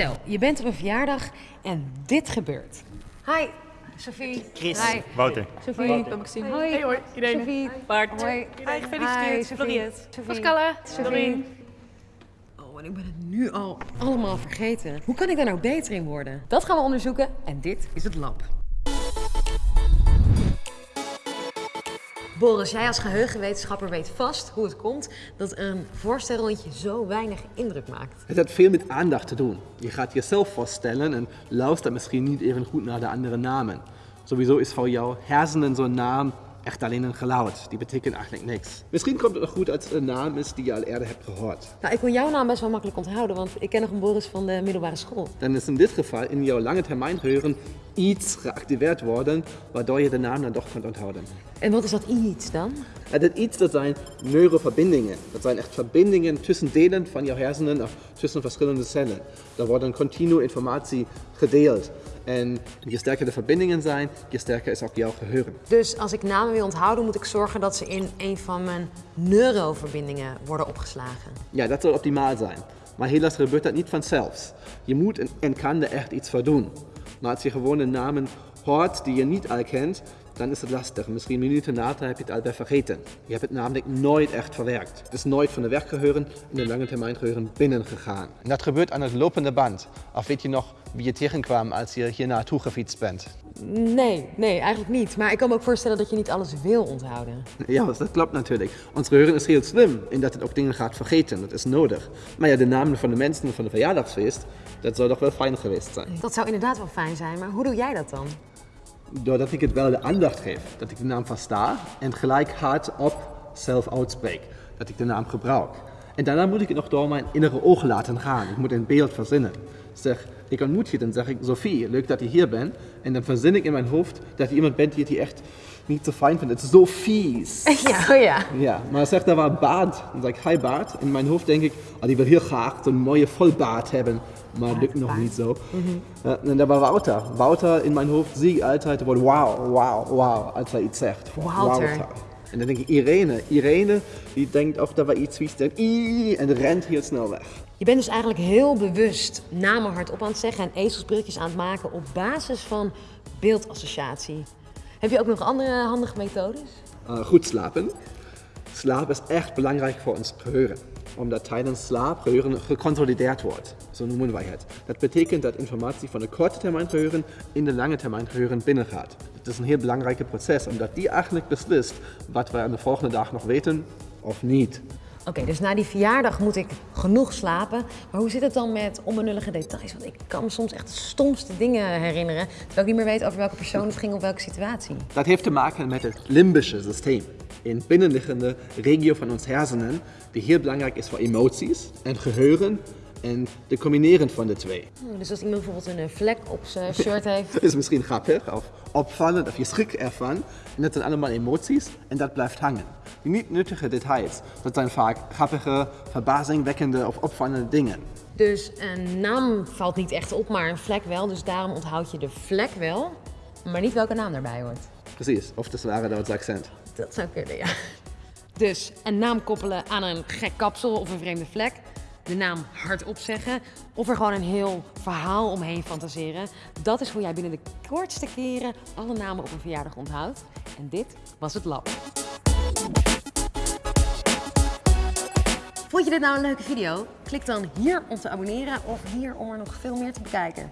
Stel, je bent op een verjaardag en dit gebeurt. Hi, Sophie. Chris. Hi. Wouter. Sophie. Ben Maxime. Hoi. Hey hoi, Irene. Sophie. Bart. Hoi. Hi, gefeliciteerd. Hi, Sophie. Floriette. Sophie. Pascale. Sophie. Doreen. Oh, en ik ben het nu al allemaal vergeten. Hoe kan ik daar nou beter in worden? Dat gaan we onderzoeken en dit is het lab. Boris, jij als geheugenwetenschapper weet vast hoe het komt dat een voorstelrondje zo weinig indruk maakt. Het heeft veel met aandacht te doen. Je gaat jezelf voorstellen en luistert misschien niet even goed naar de andere namen. Sowieso is voor jouw hersenen zo'n naam echt alleen een geluid. Die betekent eigenlijk niks. Misschien komt het nog goed als het een naam is die je al eerder hebt gehoord. Nou, ik kon jouw naam best wel makkelijk onthouden, want ik ken nog een Boris van de middelbare school. Dan is in dit geval in jouw lange termijngeheugen iets geactiveerd worden, waardoor je de naam dan toch kunt onthouden. En wat is dat iets dan? Dat iets, dat zijn neuroverbindingen. Dat zijn echt verbindingen tussen delen van jouw hersenen, of tussen verschillende cellen. Daar wordt continu informatie gedeeld. En je sterker de verbindingen zijn, je sterker is ook jouw geheugen. Dus als ik namen wil onthouden, moet ik zorgen dat ze in een van mijn neuroverbindingen worden opgeslagen. Ja, dat zal optimaal zijn. Maar helaas gebeurt dat niet vanzelf. Je moet en kan er echt iets voor doen. Maar als je gewoon een namen hoort die je niet al kent, dan is het lastig. Misschien minuten later heb je het al weer vergeten. Je hebt het namelijk nooit echt verwerkt. Het is nooit van de werkgeheugen in de lange termijn geheugen binnengegaan. En dat gebeurt aan het lopende band. Of weet je nog wie je tegenkwam als je hier naartoe gefietst bent? Nee, nee, eigenlijk niet. Maar ik kan me ook voorstellen dat je niet alles wil onthouden. Ja, dat klopt natuurlijk. Ons geheugen is heel slim in dat het ook dingen gaat vergeten. Dat is nodig. Maar ja, de namen van de mensen van de verjaardagsfeest, dat zou toch wel fijn geweest zijn. Dat zou inderdaad wel fijn zijn, maar hoe doe jij dat dan? Doordat ik het wel de aandacht geef, dat ik de naam versta en gelijk hardop zelf uitspreek. Dat ik de naam gebruik. En daarna moet ik het nog door mijn innere ogen laten gaan. Ik moet een beeld verzinnen. Zeg, ik ontmoet je, dan zeg ik, Sophie, leuk dat je hier bent. En dan verzin ik in mijn hoofd dat je iemand bent die het hier echt niet zo fijn vindt. Het is zo vies. Ja, oh ja. Ja, maar zeg, daar war Bart. Dan zeg ik, hi Bart. In mijn hoofd denk ik, oh, die wil heel graag zo'n mooie volbaard hebben. Maar lukt nog niet zo. Ja, en daar war Wouter. Wouter in mijn hoofd zie ik altijd wow, wow, wow, als hij iets zegt. Wouter. En dan denk ik, Irene. Irene, die denkt of er wel iets vies denkt. En rent heel snel weg. Je bent dus eigenlijk heel bewust namen hardop aan het zeggen en ezelsbrilletjes aan het maken op basis van beeldassociatie. Heb je ook nog andere handige methodes? Uh, goed slapen. Slaap is echt belangrijk voor ons geheugen. Omdat tijdens slaap geheugen geconsolideerd wordt. Zo noemen wij het. Dat betekent dat informatie van de korte termijn geheugen in de lange termijn geheugen binnengaat. Het is een heel belangrijke proces, omdat die eigenlijk beslist wat we aan de volgende dag nog weten of niet. Oké, dus na die verjaardag moet ik genoeg slapen. Maar hoe zit het dan met onbenullige details? Want ik kan me soms echt de stomste dingen herinneren. Terwijl ik niet meer weet over welke persoon het ging of welke situatie. Dat heeft te maken met het limbische systeem. Een binnenliggende regio van ons hersenen, die heel belangrijk is voor emoties en geheugen en de combineren van de twee. Oh, Dus als iemand bijvoorbeeld een eh, vlek op zijn shirt heeft. Dat is misschien grappig of opvallend of je schrik ervan. En dat zijn allemaal emoties en dat blijft hangen. Die niet nuttige details, dat zijn vaak grappige, verbazingwekkende of opvallende dingen. Dus een naam valt niet echt op, maar een vlek wel. Dus daarom onthoud je de vlek wel, maar niet welke naam daarbij hoort. Precies, of dat waren Duits accent. Dat zou kunnen, ja. Dus een naam koppelen aan een gek kapsel of een vreemde vlek. De naam hardop zeggen. Of er gewoon een heel verhaal omheen fantaseren. Dat is hoe jij binnen de kortste keren alle namen op een verjaardag onthoudt. En dit was het lab. Vond je dit nou een leuke video? Klik dan hier om te abonneren of hier om er nog veel meer te bekijken.